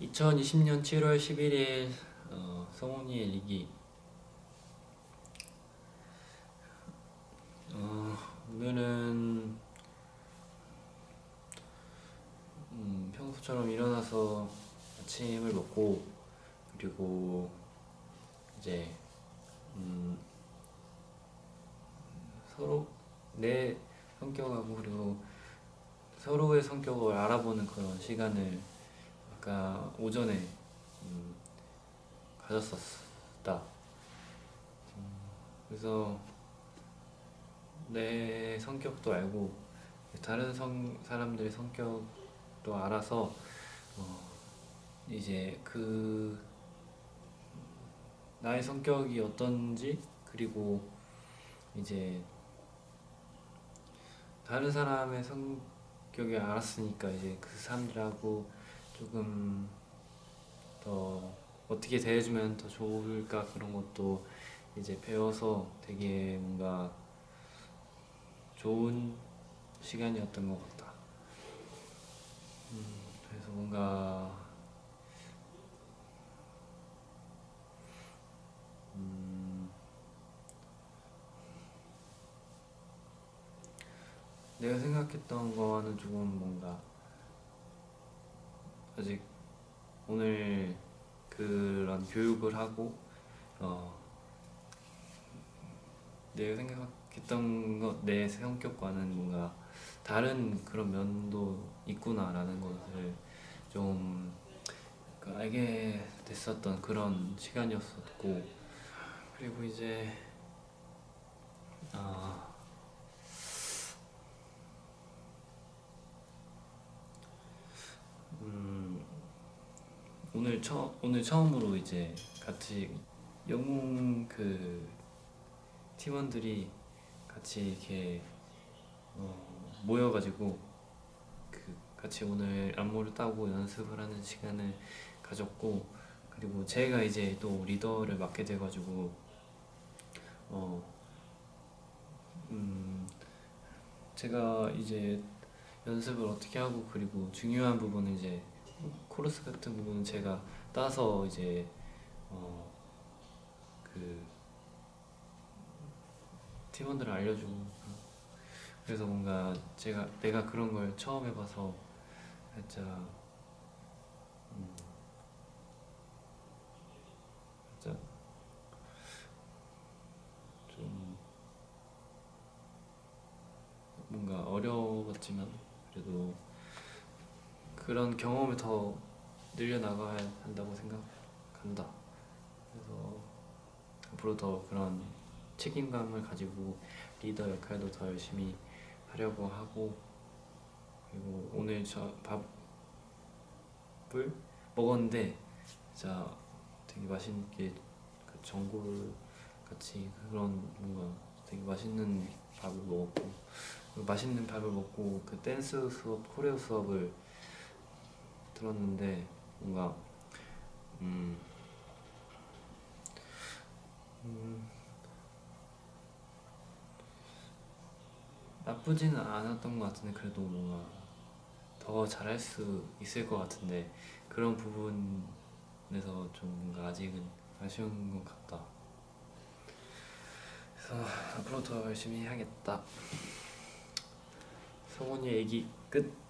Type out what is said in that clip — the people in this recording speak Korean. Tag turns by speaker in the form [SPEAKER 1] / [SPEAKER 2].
[SPEAKER 1] 2020년 7월 11일 어, 성훈이의 일기. 어, 오늘은 음, 평소처럼 일어나서 아침을 먹고 그리고 이제 음, 서로 내 성격하고 그리고 서로의 성격을 알아보는 그런 시간을 아까 오전에 음, 가졌었다. 음, 그래서 내 성격도 알고 다른 성, 사람들의 성격도 알아서 어, 이제 그 나의 성격이 어떤지 그리고 이제 다른 사람의 성격을 알았으니까 이제 그 사람들하고 조금 더 어떻게 대해주면 더 좋을까 그런 것도 이제 배워서 되게 뭔가 좋은 시간이었던 것 같다. 음, 그래서 뭔가 음, 내가 생각했던 거와는 조금 뭔가 아직 오늘 그런 교육을 하고 어 내가 생각했던 것 내 성격과는 뭔가 다른 그런 면도 있구나라는 것을 좀 알게 됐었던 그런 시간이었었고 그리고 이제 오늘 처 오늘 처음으로 이제 같이 영웅 그 팀원들이 같이 이렇게 어, 모여가지고 그 같이 오늘 안무를 따고 연습을 하는 시간을 가졌고 그리고 제가 이제 또 리더를 맡게 돼가지고 어 음, 제가 이제 연습을 어떻게 하고 그리고 중요한 부분은 이제 코러스 같은 부분은 제가 따서 이제 어 그 팀원들 알려주고 그래서 뭔가 제가 내가 그런 걸 처음 해봐서 살짝 음 살짝 좀 뭔가 어려웠지만 그래도 그런 경험을 더 늘려나가야 한다고 생각한다. 그래서 앞으로 더 그런 책임감을 가지고 리더 역할도 더 열심히 하려고 하고 그리고 오늘 저 밥을 먹었는데 진짜 되게 맛있게 그 전골 같이 그런 뭔가 되게 맛있는 밥을 먹었고 그 맛있는 밥을 먹고 그 댄스 수업, 코레오 수업을 들었는데 뭔가 음, 음 나쁘지는 않았던 것 같은데 그래도 뭔가 더 잘할 수 있을 것 같은데 그런 부분에서 좀 뭔가 아직은 아쉬운 것 같다. 그래서 앞으로 더 열심히 해야겠다. 성훈이 얘기 끝.